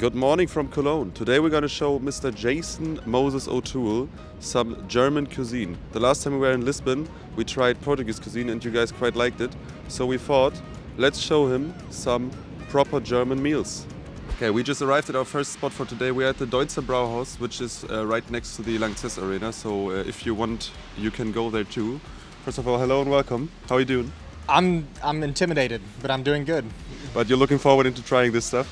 Good morning from Cologne. Today we're going to show Mr. Jason Moses O'Toole some German cuisine. The last time we were in Lisbon, we tried Portuguese cuisine and you guys quite liked it. So we thought, let's show him some proper German meals. Okay, we just arrived at our first spot for today. We're at the Deutzer Brauhaus, which is uh, right next to the Lanxess Arena. So uh, if you want, you can go there too. First of all, hello and welcome. How are you doing? I'm I'm intimidated, but I'm doing good. But you're looking forward into trying this stuff?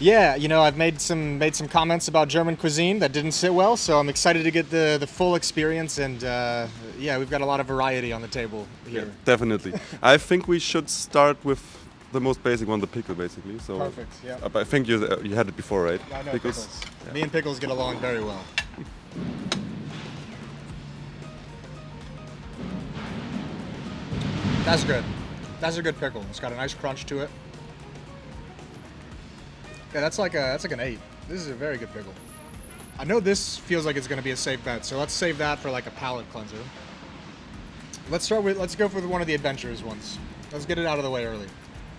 Yeah, you know, I've made some made some comments about German cuisine that didn't sit well, so I'm excited to get the the full experience. And uh, yeah, we've got a lot of variety on the table here. Definitely. I think we should start with the most basic one, the pickle, basically. So Perfect. Yeah. uh, I think you uh, you had it before, right? I know pickles. Me and pickles get along very well. That's good. That's a good pickle. It's got a nice crunch to it. Yeah, that's like a that's like an eight. This is a very good pickle. I know this feels like it's going to be a safe bet, so let's save that for like a palate cleanser. Let's start with let's go for one of the adventurous ones. Let's get it out of the way early.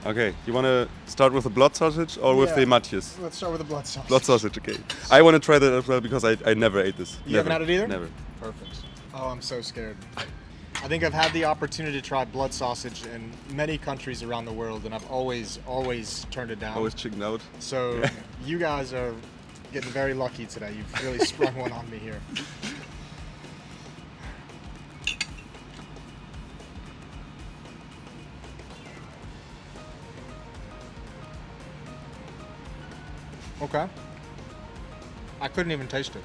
Okay, you want to start with the blood sausage or with the Matjes? Let's start with the blood sausage. Blood sausage, okay. I want to try that as well because I, I never ate this. You haven't had it either? Never. Perfect. Oh, I'm so scared. I think I've had the opportunity to try blood sausage in many countries around the world, and I've always, always turned it down. Always chicken out. So you guys are getting very lucky today. You've really sprung one on me here. Okay. I couldn't even taste it.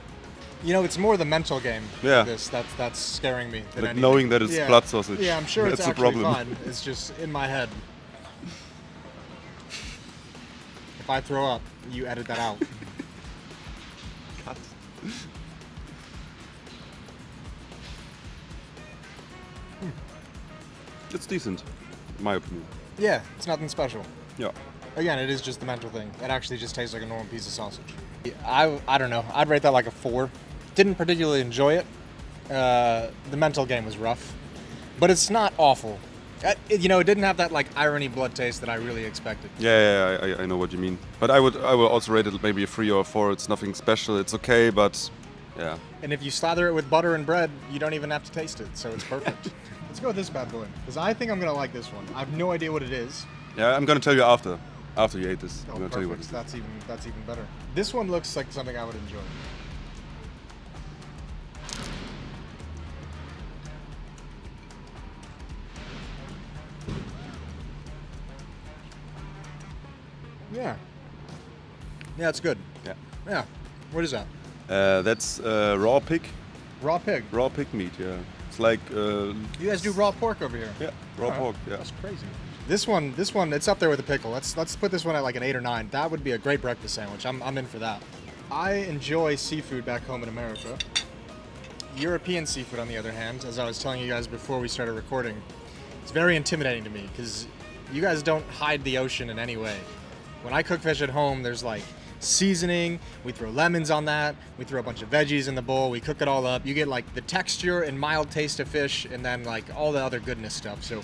You know, it's more the mental game. Yeah. This that's that's scaring me. Than Like anything. knowing that it's Yeah. blood sausage. Yeah, I'm sure That's it's actually problem. fine. It's just in my head. If I throw up, you edit that out. Cut. It's decent, in my opinion. Yeah, it's nothing special. Yeah. Again, it is just the mental thing. It actually just tastes like a normal piece of sausage. I, I don't know. I'd rate that like a four. Didn't particularly enjoy it. Uh, the mental game was rough, but it's not awful. Uh, it- you know, it didn't have that like irony blood taste that I really expected. Yeah, yeah, yeah I, I know what you mean. But I would, I would also rate it maybe a three or a four. It's nothing special. It's okay, but yeah. And if you slather it with butter and bread, you don't even have to taste it, so it's perfect. Let's go with this bad boy, because I think I'm gonna like this one. I have no idea what it is. Yeah, I'm gonna tell you after, after you ate this. Oh, I'm gonna tell you what it is. That's even that's even better. This one looks like something I would enjoy. Yeah. Yeah, it's good. Yeah. Yeah. What is that? Uh, that's uh, raw pig, Raw pig. raw pig meat. Yeah, it's like uh, You guys do raw pork over here. yeah, raw Alright. pork. Yeah. That's crazy. This one, this one, it's up there with a pickle. Let's let's put this one at like an eight or nine. That would be a great breakfast sandwich. I'm, I'm in for that. I enjoy seafood back home in America. European seafood, on the other hand, as I was telling you guys before we started recording, it's very intimidating to me because you guys don't hide the ocean in any way. When I cook fish at home, there's like seasoning, we throw lemons on that, we throw a bunch of veggies in the bowl, we cook it all up. You get like the texture and mild taste of fish and then like all the other goodness stuff. So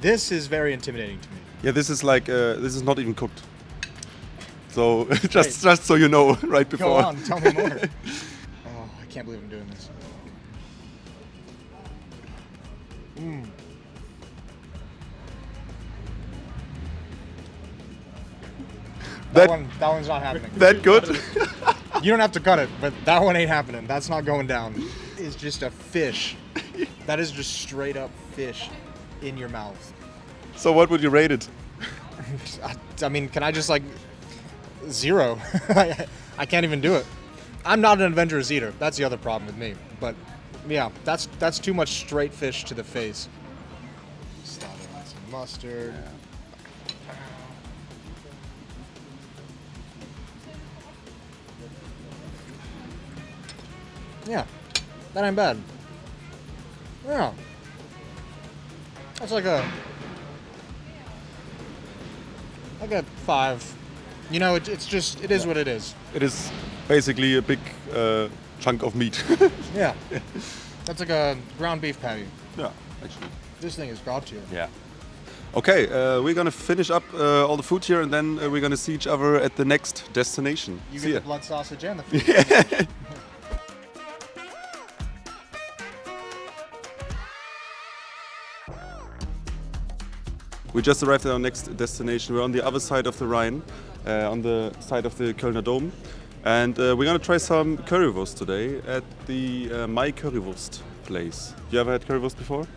this is very intimidating to me. Yeah, this is like uh, this is not even cooked. So just just so you know, right before. Go on, tell me more. oh, I can't believe I'm doing this. Mm. That, one, that one's not happening. That good? You don't have to cut it, but that one ain't happening. That's not going down. It's just a fish. That is just straight up fish in your mouth. so what would you rate it? I, I mean, can I just like zero? I, I can't even do it. I'm not an adventurous eater. That's the other problem with me. But yeah, that's that's too much straight fish to the face. Slap it with some mustard. Yeah, that ain't bad. Yeah, that's like a like a five. You know, it, it's just it is what it is. It is basically a big uh, chunk of meat. Yeah, that's like a ground beef patty. yeah, actually. This thing is god tier. Yeah. Okay, uh, we're gonna finish up uh, all the food here and then uh, we're gonna see each other at the next destination. You see get ya. the blood sausage and the food. We just arrived at our next destination. We're on the other side of the Rhine, uh, on the side of the Kölner Dom. And uh, we're gonna try some currywurst today at the uh, My Currywurst place. You ever had currywurst before?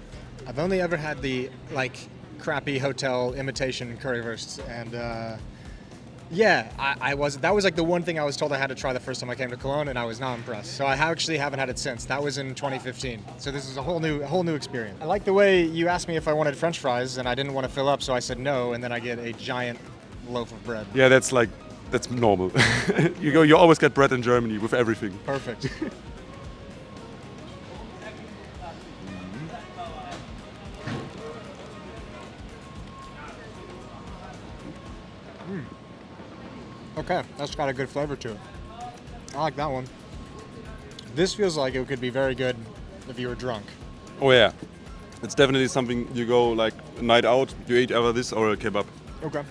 I've only ever had the like crappy hotel imitation currywursts, and uh, yeah, I, I was that was like the one thing I was told I had to try the first time I came to Cologne, and I was not impressed. So I actually haven't had it since. That was in 2015. So this is a whole new a whole new experience. I like the way you asked me if I wanted French fries, and I didn't want to fill up, so I said no, and then I get a giant loaf of bread. Yeah, that's like, that's normal. you go, you always get bread in Germany with everything. Perfect. Mm. Okay, that's got a good flavor to it. I like that one. This feels like it could be very good if you were drunk. Oh yeah, it's definitely something you go like night out, you eat either this or a kebab. Okay.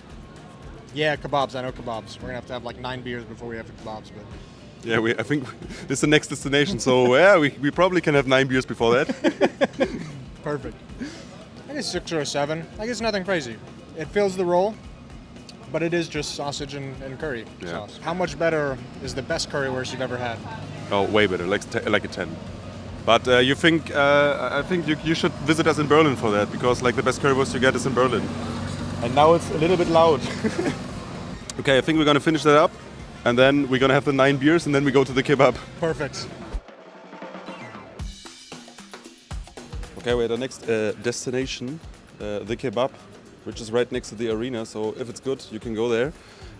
Yeah, kebabs. I know kebabs. We're gonna have to have like nine beers before we have the kebabs, but Yeah, we, I think this is the next destination, so yeah, we, we probably can have nine beers before that. Perfect. I guess six or seven. I guess nothing crazy. It fills the role, but it is just sausage and, and curry Yeah. sauce. How much better is the best currywurst you've ever had? Oh, way better, like like a ten. But uh, you think uh, I think you, you should visit us in Berlin for that because like the best currywurst you get is in Berlin. And now it's a little bit loud. okay, I think we're gonna finish that up, and then we're gonna have the nine beers, and then we go to the kebab. Perfect. Okay, we're at the next uh, destination, uh, the kebab, which is right next to the arena. So if it's good, you can go there.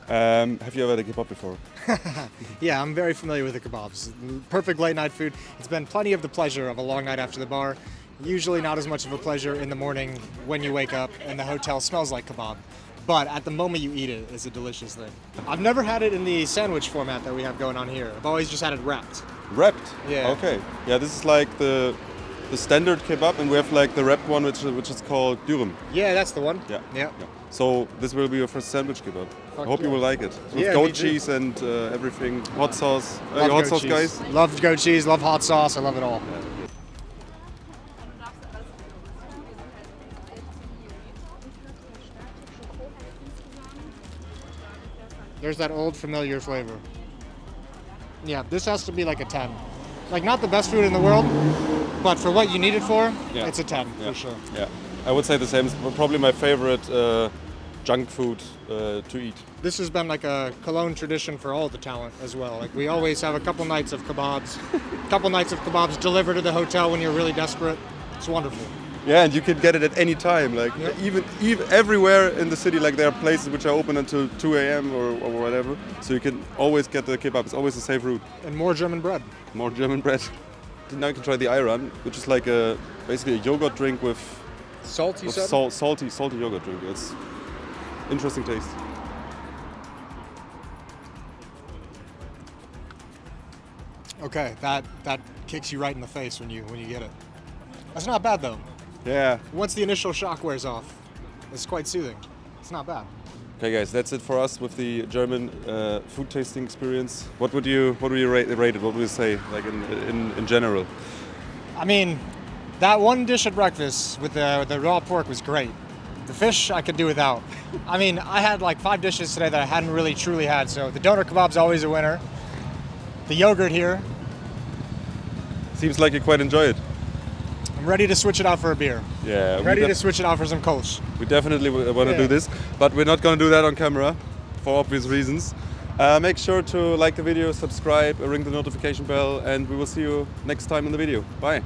Um, have you ever had a kebab before? Yeah, I'm very familiar with the kebabs. Perfect late night food. It's been plenty of the pleasure of a long night after the bar. Usually not as much of a pleasure in the morning when you wake up and the hotel smells like kebab. But at the moment you eat it, it's a delicious thing. I've never had it in the sandwich format that we have going on here. I've always just had it wrapped. Wrapped. Yeah. Okay. Yeah, this is like the the standard kebab, and we have like the wrapped one, which which is called dürüm. Yeah, that's the one. Yeah. Yeah. So this will be your first sandwich kebab. I Fuck hope you will like it. With Yeah, goat cheese and uh, everything, hot sauce. Love hot sauce, cheese. guys. Love goat cheese, love hot sauce, I love it all. There's that old familiar flavor. Yeah, this has to be like a 10. Like, not the best food in the world, but for what you need it for, Yeah. it's a 10 Yeah. for sure. Yeah. I would say the same. It's probably my favorite uh, junk food uh, to eat. This has been like a Cologne tradition for all the talent as well. Like, we always have a couple nights of kebabs, a couple nights of kebabs delivered to the hotel when you're really desperate. It's wonderful. Yeah, and you can get it at any time. Like Yeah. even even everywhere in the city, like there are places which are open until 2 a.m. Or, or whatever. So you can always get the kebab. It's always a safe route. And more German bread. More German bread. Now you can try the ayran, which is like a basically a yogurt drink with, Salt, you with said? salt, salty salty yogurt drink. It's interesting taste. Okay, that that kicks you right in the face when you when you get it. That's not bad though. Yeah. Once the initial shock wears off, it's quite soothing. It's not bad. Okay, guys, that's it for us with the German uh, food tasting experience. What would you what would you rate, rate it? What would you say, like in, in in general? I mean, that one dish at breakfast with the the raw pork was great. The fish I could do without. I mean, I had like five dishes today that I hadn't really truly had. So the doner kebab's always a winner. The yogurt here. Seems like you quite enjoy it. I'm ready to switch it out for a beer. Yeah. we Ready to switch it out for some Kölsch. We definitely want to Yeah. do this, but we're not going to do that on camera for obvious reasons. Uh, make sure to like the video, subscribe, ring the notification bell, and we will see you next time in the video. Bye.